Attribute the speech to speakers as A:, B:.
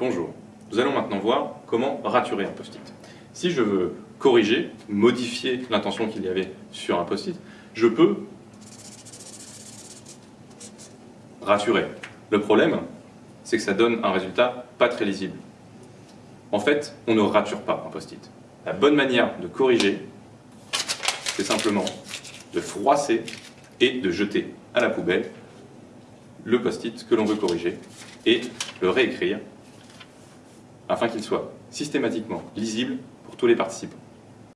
A: Bonjour, nous allons maintenant voir comment raturer un post-it. Si je veux corriger, modifier l'intention qu'il y avait sur un post-it, je peux raturer. Le problème, c'est que ça donne un résultat pas très lisible. En fait, on ne rature pas un post-it. La bonne manière de corriger, c'est simplement de froisser et de jeter à la poubelle le post-it que l'on veut corriger et le réécrire afin qu'il soit systématiquement lisible pour tous les participants.